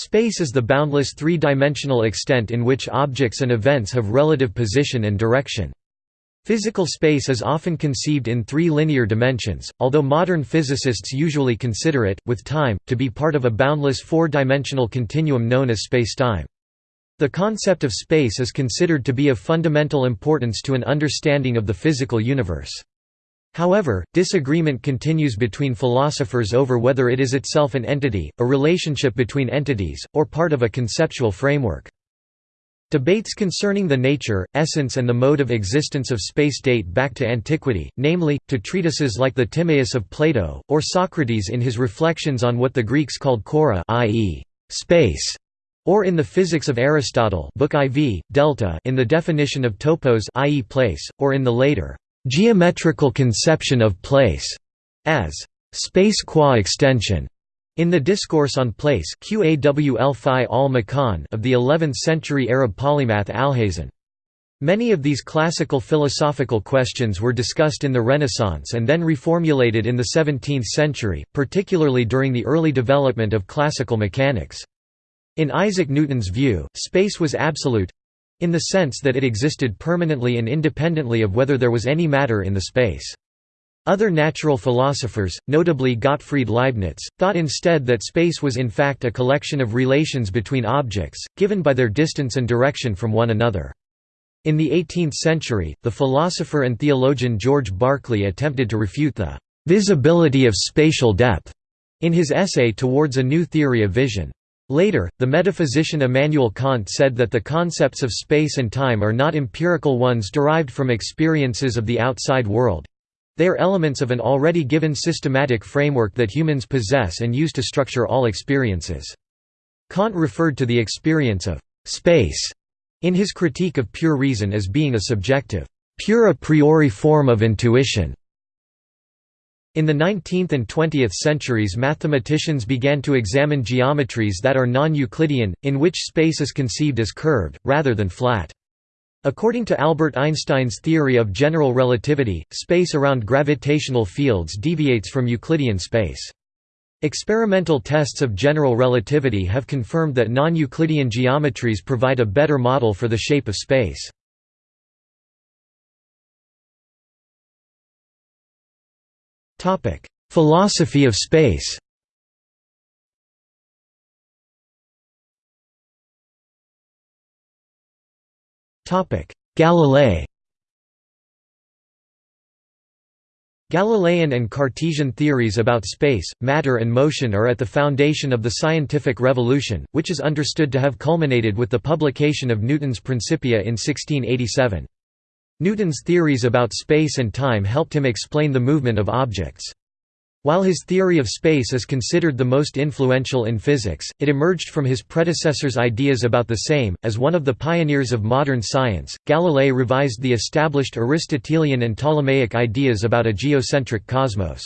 Space is the boundless three-dimensional extent in which objects and events have relative position and direction. Physical space is often conceived in three linear dimensions, although modern physicists usually consider it, with time, to be part of a boundless four-dimensional continuum known as spacetime. The concept of space is considered to be of fundamental importance to an understanding of the physical universe. However, disagreement continues between philosophers over whether it is itself an entity, a relationship between entities, or part of a conceptual framework. Debates concerning the nature, essence and the mode of existence of space date back to antiquity, namely, to treatises like the Timaeus of Plato, or Socrates in his reflections on what the Greeks called chora i.e., space, or in the Physics of Aristotle Book IV, Delta in the definition of topos i.e. place, or in the later geometrical conception of place as space qua extension. In the Discourse on Place of the 11th-century Arab polymath Alhazen. Many of these classical philosophical questions were discussed in the Renaissance and then reformulated in the 17th century, particularly during the early development of classical mechanics. In Isaac Newton's view, space was absolute, in the sense that it existed permanently and independently of whether there was any matter in the space. Other natural philosophers, notably Gottfried Leibniz, thought instead that space was in fact a collection of relations between objects, given by their distance and direction from one another. In the 18th century, the philosopher and theologian George Berkeley attempted to refute the visibility of spatial depth in his essay Towards a New Theory of Vision. Later, the metaphysician Immanuel Kant said that the concepts of space and time are not empirical ones derived from experiences of the outside world. They are elements of an already given systematic framework that humans possess and use to structure all experiences. Kant referred to the experience of space in his critique of pure reason as being a subjective, pure a priori form of intuition. In the 19th and 20th centuries mathematicians began to examine geometries that are non-Euclidean, in which space is conceived as curved, rather than flat. According to Albert Einstein's theory of general relativity, space around gravitational fields deviates from Euclidean space. Experimental tests of general relativity have confirmed that non-Euclidean geometries provide a better model for the shape of space. Topic: Philosophy of space. Topic: Galilei. Galilean and Cartesian theories about space, matter and motion are at the foundation of the scientific revolution, which is understood to have culminated with the publication of Newton's Principia in 1687. Newton's theories about space and time helped him explain the movement of objects. While his theory of space is considered the most influential in physics, it emerged from his predecessor's ideas about the same. As one of the pioneers of modern science, Galilei revised the established Aristotelian and Ptolemaic ideas about a geocentric cosmos.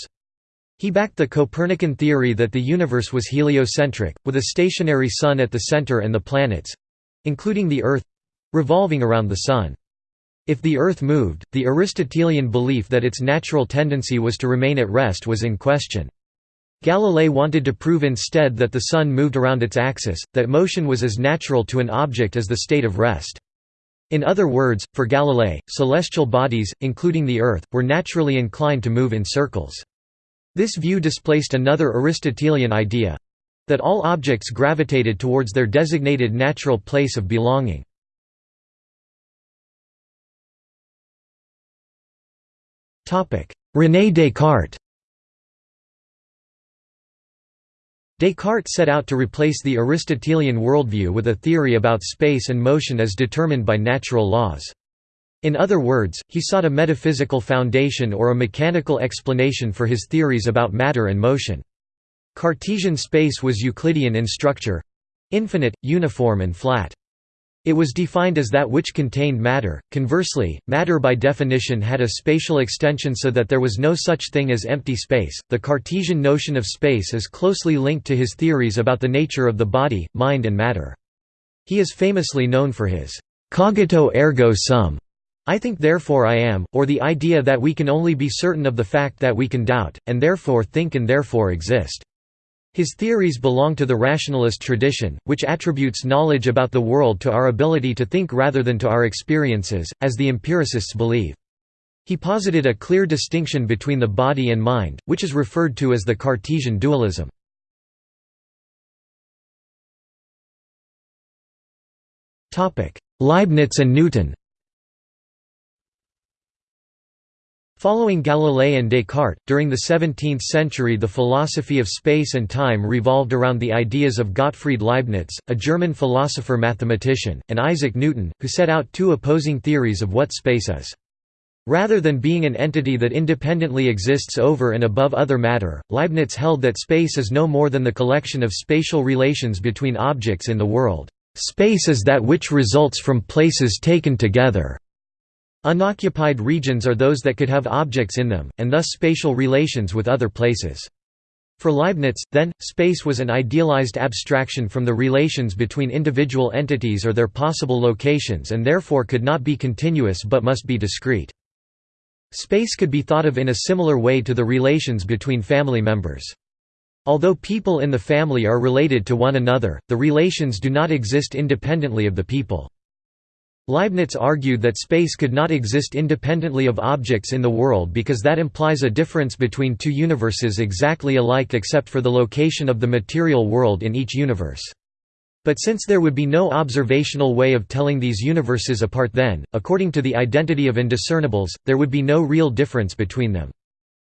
He backed the Copernican theory that the universe was heliocentric, with a stationary sun at the center and the planets—including the Earth—revolving around the Sun. If the Earth moved, the Aristotelian belief that its natural tendency was to remain at rest was in question. Galilei wanted to prove instead that the Sun moved around its axis, that motion was as natural to an object as the state of rest. In other words, for Galilei, celestial bodies, including the Earth, were naturally inclined to move in circles. This view displaced another Aristotelian idea—that all objects gravitated towards their designated natural place of belonging. René Descartes Descartes set out to replace the Aristotelian worldview with a theory about space and motion as determined by natural laws. In other words, he sought a metaphysical foundation or a mechanical explanation for his theories about matter and motion. Cartesian space was Euclidean in structure—infinite, uniform and flat. It was defined as that which contained matter. Conversely, matter by definition had a spatial extension so that there was no such thing as empty space. The Cartesian notion of space is closely linked to his theories about the nature of the body, mind, and matter. He is famously known for his cogito ergo sum, I think therefore I am, or the idea that we can only be certain of the fact that we can doubt, and therefore think and therefore exist. His theories belong to the rationalist tradition, which attributes knowledge about the world to our ability to think rather than to our experiences, as the empiricists believe. He posited a clear distinction between the body and mind, which is referred to as the Cartesian dualism. Leibniz and Newton Following Galilei and Descartes, during the 17th century the philosophy of space and time revolved around the ideas of Gottfried Leibniz, a German philosopher-mathematician, and Isaac Newton, who set out two opposing theories of what space is. Rather than being an entity that independently exists over and above other matter, Leibniz held that space is no more than the collection of spatial relations between objects in the world. Space is that which results from places taken together. Unoccupied regions are those that could have objects in them, and thus spatial relations with other places. For Leibniz, then, space was an idealized abstraction from the relations between individual entities or their possible locations and therefore could not be continuous but must be discrete. Space could be thought of in a similar way to the relations between family members. Although people in the family are related to one another, the relations do not exist independently of the people. Leibniz argued that space could not exist independently of objects in the world because that implies a difference between two universes exactly alike except for the location of the material world in each universe. But since there would be no observational way of telling these universes apart then, according to the identity of indiscernibles, there would be no real difference between them.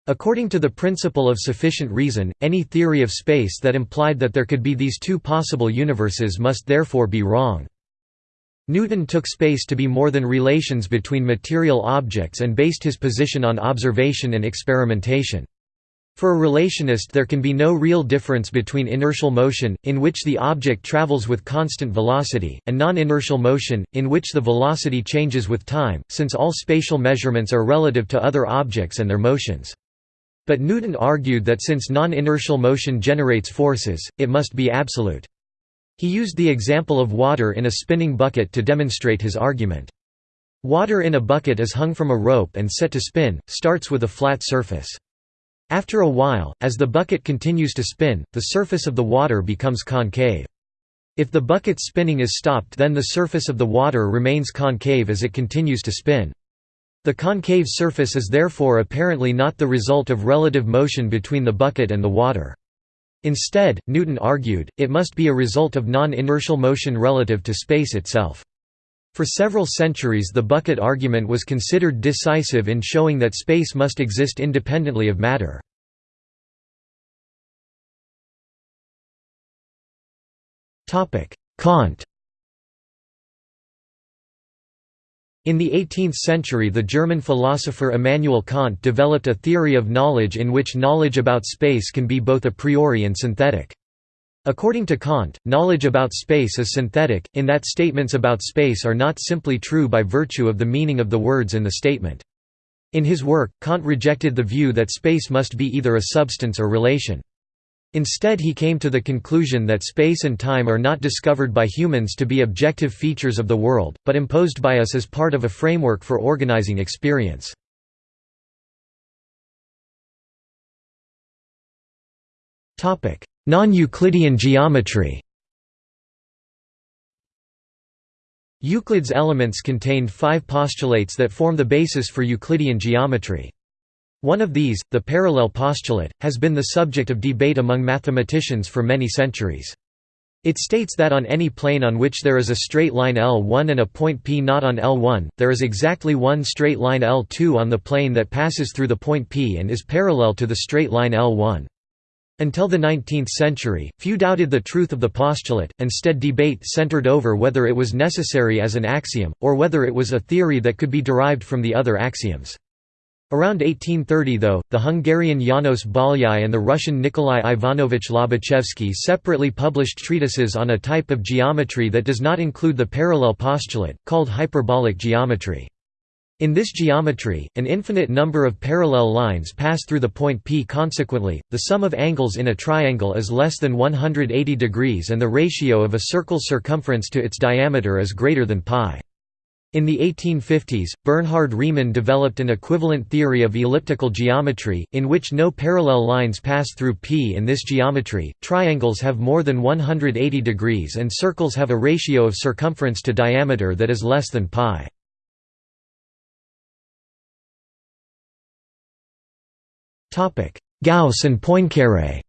According to the principle of sufficient reason, any theory of space that implied that there could be these two possible universes must therefore be wrong. Newton took space to be more than relations between material objects and based his position on observation and experimentation. For a relationist there can be no real difference between inertial motion, in which the object travels with constant velocity, and non-inertial motion, in which the velocity changes with time, since all spatial measurements are relative to other objects and their motions. But Newton argued that since non-inertial motion generates forces, it must be absolute. He used the example of water in a spinning bucket to demonstrate his argument. Water in a bucket is hung from a rope and set to spin, starts with a flat surface. After a while, as the bucket continues to spin, the surface of the water becomes concave. If the bucket's spinning is stopped then the surface of the water remains concave as it continues to spin. The concave surface is therefore apparently not the result of relative motion between the bucket and the water. Instead, Newton argued, it must be a result of non-inertial motion relative to space itself. For several centuries the bucket argument was considered decisive in showing that space must exist independently of matter. Kant In the 18th century the German philosopher Immanuel Kant developed a theory of knowledge in which knowledge about space can be both a priori and synthetic. According to Kant, knowledge about space is synthetic, in that statements about space are not simply true by virtue of the meaning of the words in the statement. In his work, Kant rejected the view that space must be either a substance or relation. Instead he came to the conclusion that space and time are not discovered by humans to be objective features of the world, but imposed by us as part of a framework for organizing experience. Non-Euclidean geometry Euclid's Elements contained five postulates that form the basis for Euclidean geometry. One of these, the parallel postulate, has been the subject of debate among mathematicians for many centuries. It states that on any plane on which there is a straight line L1 and a point P not on L1, there is exactly one straight line L2 on the plane that passes through the point P and is parallel to the straight line L1. Until the 19th century, few doubted the truth of the postulate, instead debate centered over whether it was necessary as an axiom, or whether it was a theory that could be derived from the other axioms. Around 1830 though, the Hungarian János Bolyai and the Russian Nikolai Ivanovich Lobachevsky separately published treatises on a type of geometry that does not include the parallel postulate, called hyperbolic geometry. In this geometry, an infinite number of parallel lines pass through the point P consequently, the sum of angles in a triangle is less than 180 degrees and the ratio of a circle's circumference to its diameter is greater than pi. In the 1850s, Bernhard Riemann developed an equivalent theory of elliptical geometry, in which no parallel lines pass through P. In this geometry, triangles have more than 180 degrees and circles have a ratio of circumference to diameter that is less than pi. Gauss and Poincaré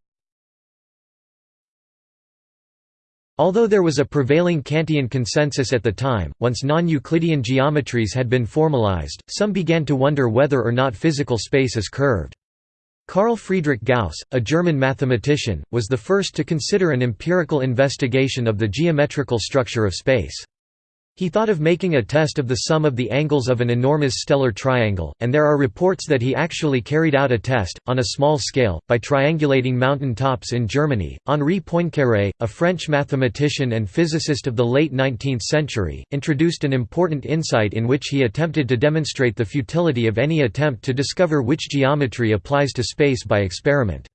Although there was a prevailing Kantian consensus at the time, once non-Euclidean geometries had been formalized, some began to wonder whether or not physical space is curved. Carl Friedrich Gauss, a German mathematician, was the first to consider an empirical investigation of the geometrical structure of space. He thought of making a test of the sum of the angles of an enormous stellar triangle, and there are reports that he actually carried out a test, on a small scale, by triangulating mountain tops in Germany. Henri Poincaré, a French mathematician and physicist of the late 19th century, introduced an important insight in which he attempted to demonstrate the futility of any attempt to discover which geometry applies to space by experiment.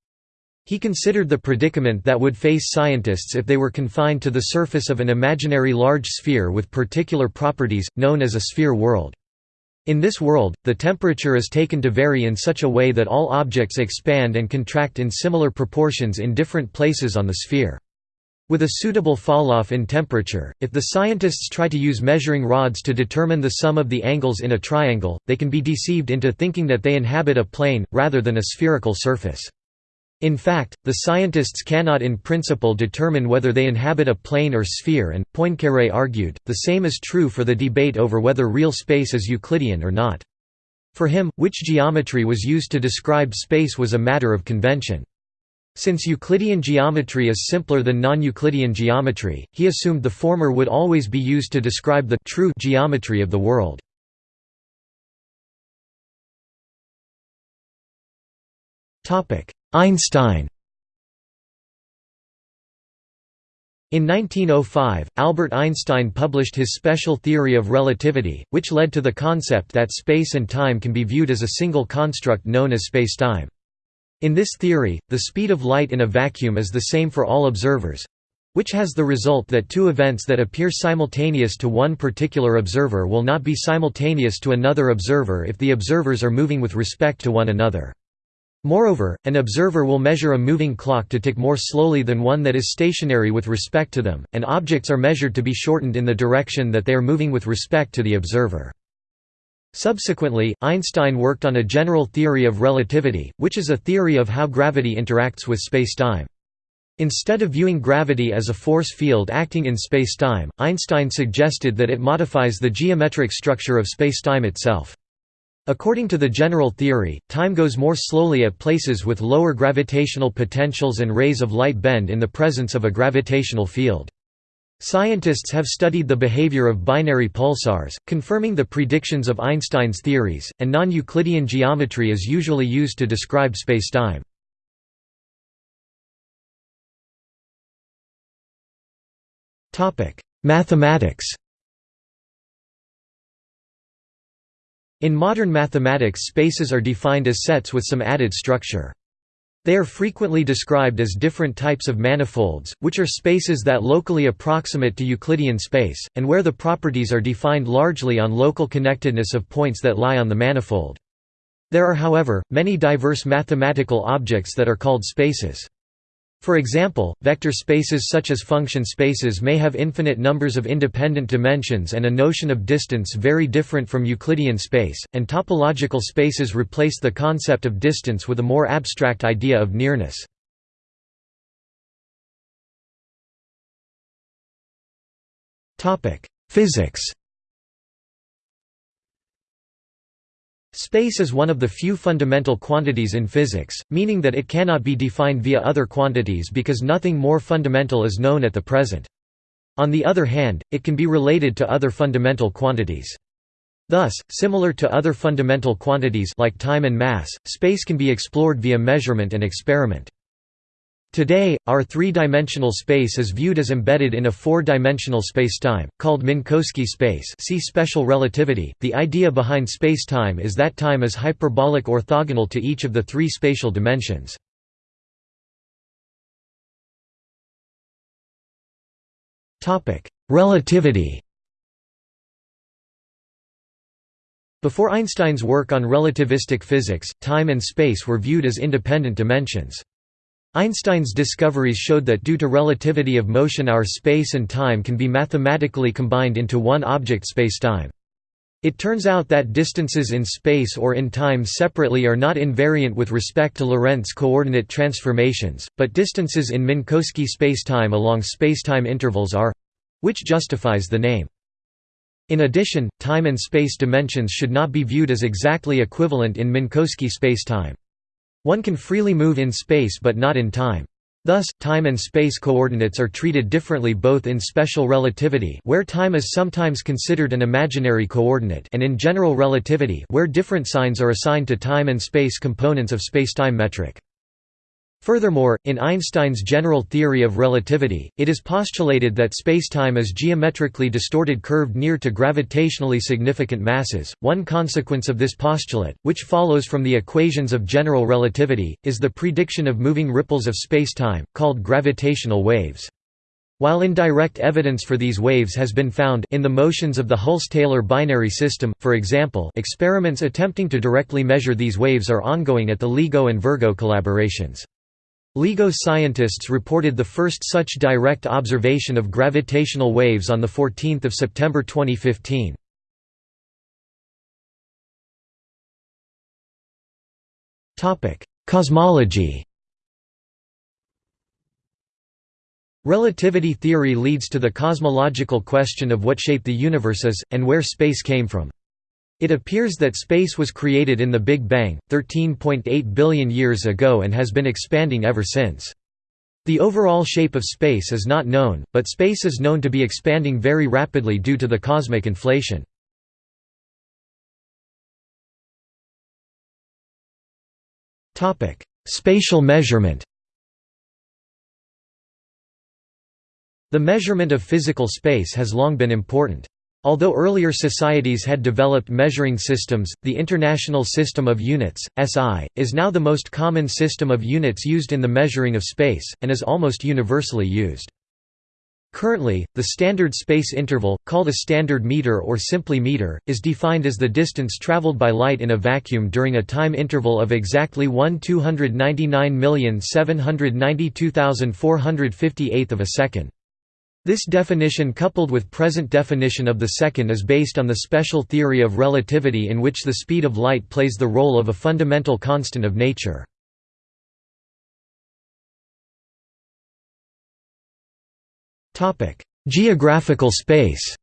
He considered the predicament that would face scientists if they were confined to the surface of an imaginary large sphere with particular properties, known as a sphere world. In this world, the temperature is taken to vary in such a way that all objects expand and contract in similar proportions in different places on the sphere. With a suitable falloff in temperature, if the scientists try to use measuring rods to determine the sum of the angles in a triangle, they can be deceived into thinking that they inhabit a plane, rather than a spherical surface. In fact, the scientists cannot in principle determine whether they inhabit a plane or sphere and, Poincaré argued, the same is true for the debate over whether real space is Euclidean or not. For him, which geometry was used to describe space was a matter of convention. Since Euclidean geometry is simpler than non-Euclidean geometry, he assumed the former would always be used to describe the true geometry of the world. Einstein In 1905, Albert Einstein published his special theory of relativity, which led to the concept that space and time can be viewed as a single construct known as spacetime. In this theory, the speed of light in a vacuum is the same for all observers—which has the result that two events that appear simultaneous to one particular observer will not be simultaneous to another observer if the observers are moving with respect to one another. Moreover, an observer will measure a moving clock to tick more slowly than one that is stationary with respect to them, and objects are measured to be shortened in the direction that they are moving with respect to the observer. Subsequently, Einstein worked on a general theory of relativity, which is a theory of how gravity interacts with spacetime. Instead of viewing gravity as a force field acting in spacetime, Einstein suggested that it modifies the geometric structure of spacetime itself. According to the general theory, time goes more slowly at places with lower gravitational potentials and rays of light bend in the presence of a gravitational field. Scientists have studied the behavior of binary pulsars, confirming the predictions of Einstein's theories, and non-Euclidean geometry is usually used to describe spacetime. Mathematics In modern mathematics spaces are defined as sets with some added structure. They are frequently described as different types of manifolds, which are spaces that locally approximate to Euclidean space, and where the properties are defined largely on local connectedness of points that lie on the manifold. There are however, many diverse mathematical objects that are called spaces. For example, vector spaces such as function spaces may have infinite numbers of independent dimensions and a notion of distance very different from Euclidean space, and topological spaces replace the concept of distance with a more abstract idea of nearness. Physics Space is one of the few fundamental quantities in physics, meaning that it cannot be defined via other quantities because nothing more fundamental is known at the present. On the other hand, it can be related to other fundamental quantities. Thus, similar to other fundamental quantities like time and mass, space can be explored via measurement and experiment. Today, our three-dimensional space is viewed as embedded in a four-dimensional spacetime, called Minkowski space see special relativity. The idea behind spacetime is that time is hyperbolic orthogonal to each of the three spatial dimensions. Relativity Before Einstein's work on relativistic physics, time and space were viewed as independent dimensions. Einstein's discoveries showed that due to relativity of motion our space and time can be mathematically combined into one object spacetime. It turns out that distances in space or in time separately are not invariant with respect to Lorentz coordinate transformations, but distances in Minkowski spacetime along spacetime intervals are—which justifies the name. In addition, time and space dimensions should not be viewed as exactly equivalent in Minkowski spacetime. One can freely move in space but not in time. Thus, time and space coordinates are treated differently both in special relativity where time is sometimes considered an imaginary coordinate and in general relativity where different signs are assigned to time and space components of spacetime metric. Furthermore, in Einstein's general theory of relativity, it is postulated that spacetime is geometrically distorted curved near to gravitationally significant masses. One consequence of this postulate, which follows from the equations of general relativity, is the prediction of moving ripples of spacetime, called gravitational waves. While indirect evidence for these waves has been found in the motions of the Hulse-Taylor binary system, for example experiments attempting to directly measure these waves are ongoing at the LIGO and Virgo collaborations. LIGO scientists reported the first such direct observation of gravitational waves on 14 September 2015. Cosmology Relativity theory leads to the cosmological question of what shape the universe is, and where space came from. It appears that space was created in the Big Bang, 13.8 billion years ago and has been expanding ever since. The overall shape of space is not known, but space is known to be expanding very rapidly due to the cosmic inflation. Spatial measurement The measurement of physical space has long been important. Although earlier societies had developed measuring systems, the International System of Units, SI, is now the most common system of units used in the measuring of space, and is almost universally used. Currently, the standard space interval, called a standard meter or simply meter, is defined as the distance traveled by light in a vacuum during a time interval of exactly 1 299,792,458 of a second. This definition coupled with present definition of the second is based on the special theory of relativity in which the speed of light plays the role of a fundamental constant of nature. Geographical space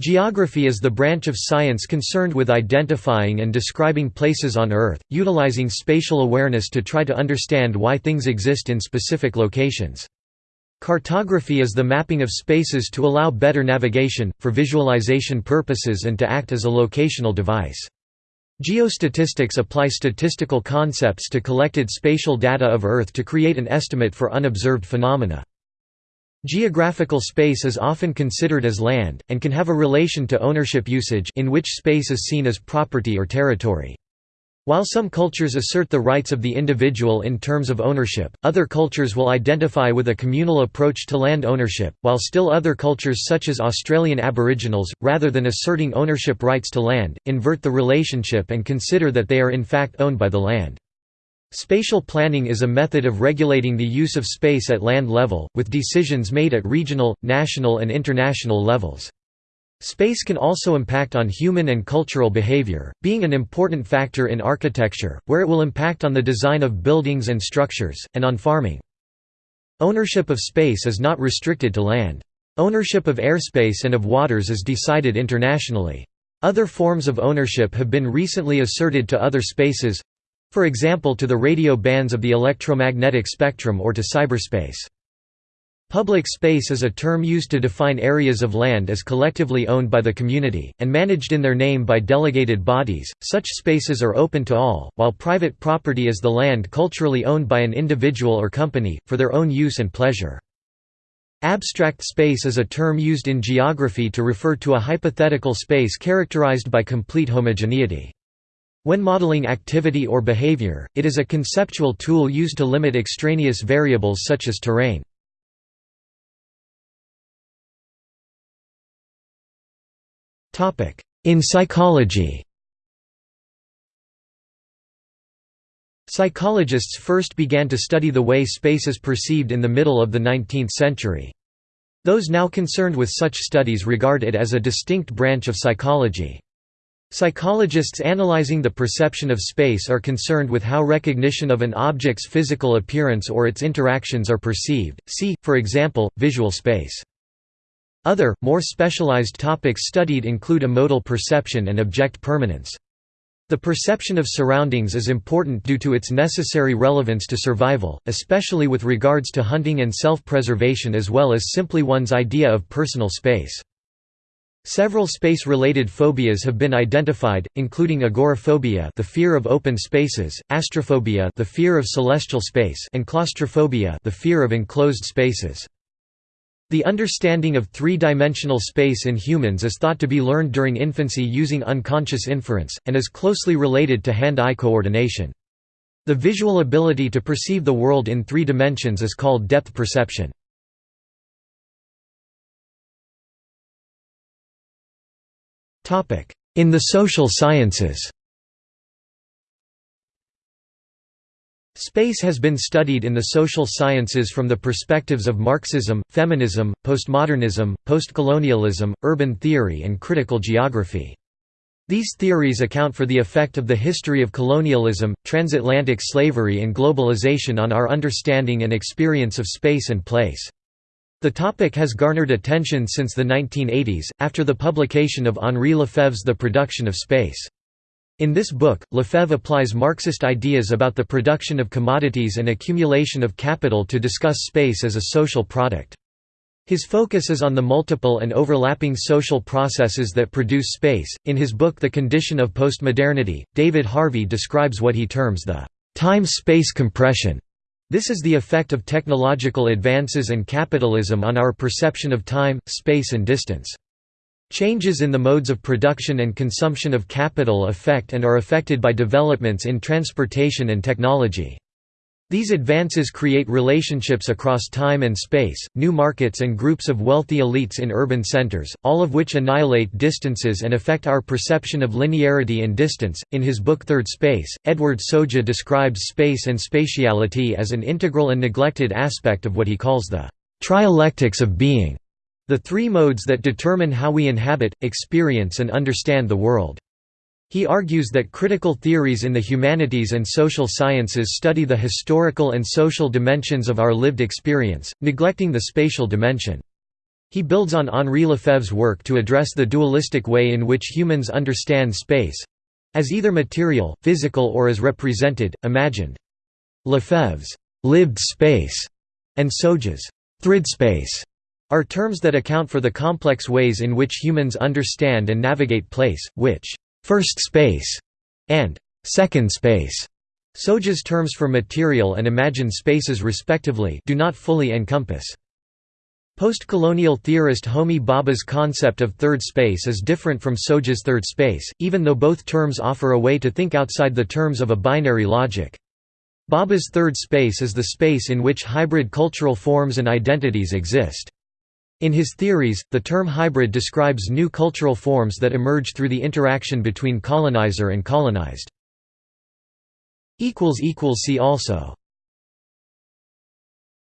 Geography is the branch of science concerned with identifying and describing places on Earth, utilizing spatial awareness to try to understand why things exist in specific locations. Cartography is the mapping of spaces to allow better navigation, for visualization purposes and to act as a locational device. Geostatistics apply statistical concepts to collected spatial data of Earth to create an estimate for unobserved phenomena. Geographical space is often considered as land, and can have a relation to ownership usage in which space is seen as property or territory. While some cultures assert the rights of the individual in terms of ownership, other cultures will identify with a communal approach to land ownership, while still other cultures such as Australian Aboriginals, rather than asserting ownership rights to land, invert the relationship and consider that they are in fact owned by the land. Spatial planning is a method of regulating the use of space at land level, with decisions made at regional, national and international levels. Space can also impact on human and cultural behavior, being an important factor in architecture, where it will impact on the design of buildings and structures, and on farming. Ownership of space is not restricted to land. Ownership of airspace and of waters is decided internationally. Other forms of ownership have been recently asserted to other spaces, for example to the radio bands of the electromagnetic spectrum or to cyberspace. Public space is a term used to define areas of land as collectively owned by the community, and managed in their name by delegated bodies. Such spaces are open to all, while private property is the land culturally owned by an individual or company, for their own use and pleasure. Abstract space is a term used in geography to refer to a hypothetical space characterized by complete homogeneity. When modeling activity or behavior, it is a conceptual tool used to limit extraneous variables such as terrain. In psychology Psychologists first began to study the way space is perceived in the middle of the 19th century. Those now concerned with such studies regard it as a distinct branch of psychology. Psychologists analyzing the perception of space are concerned with how recognition of an object's physical appearance or its interactions are perceived, see, for example, visual space. Other, more specialized topics studied include modal perception and object permanence. The perception of surroundings is important due to its necessary relevance to survival, especially with regards to hunting and self-preservation as well as simply one's idea of personal space. Several space-related phobias have been identified, including agoraphobia, the fear of open spaces, astrophobia, the fear of celestial space, and claustrophobia, the fear of enclosed spaces. The understanding of three-dimensional space in humans is thought to be learned during infancy using unconscious inference, and is closely related to hand-eye coordination. The visual ability to perceive the world in three dimensions is called depth perception. In the social sciences Space has been studied in the social sciences from the perspectives of Marxism, feminism, postmodernism, postcolonialism, urban theory and critical geography. These theories account for the effect of the history of colonialism, transatlantic slavery and globalization on our understanding and experience of space and place. The topic has garnered attention since the 1980s, after the publication of Henri Lefebvre's The Production of Space. In this book, Lefebvre applies Marxist ideas about the production of commodities and accumulation of capital to discuss space as a social product. His focus is on the multiple and overlapping social processes that produce space. In his book The Condition of Postmodernity, David Harvey describes what he terms the time space compression. This is the effect of technological advances and capitalism on our perception of time, space, and distance. Changes in the modes of production and consumption of capital affect and are affected by developments in transportation and technology. These advances create relationships across time and space, new markets and groups of wealthy elites in urban centers, all of which annihilate distances and affect our perception of linearity and distance. In his book Third Space, Edward Soja describes space and spatiality as an integral and neglected aspect of what he calls the trialectics of being. The three modes that determine how we inhabit, experience and understand the world. He argues that critical theories in the humanities and social sciences study the historical and social dimensions of our lived experience, neglecting the spatial dimension. He builds on Henri Lefebvre's work to address the dualistic way in which humans understand space—as either material, physical or as represented, imagined. Lefebvre's «lived space» and Soja's «thrid space» are terms that account for the complex ways in which humans understand and navigate place, which first space and second space Soja's terms for material and imagined spaces respectively do not fully encompass. Post-colonial theorist Homi Bhabha's concept of third space is different from Soja's third space, even though both terms offer a way to think outside the terms of a binary logic. Bhabha's third space is the space in which hybrid cultural forms and identities exist. In his theories, the term hybrid describes new cultural forms that emerge through the interaction between colonizer and colonized. See also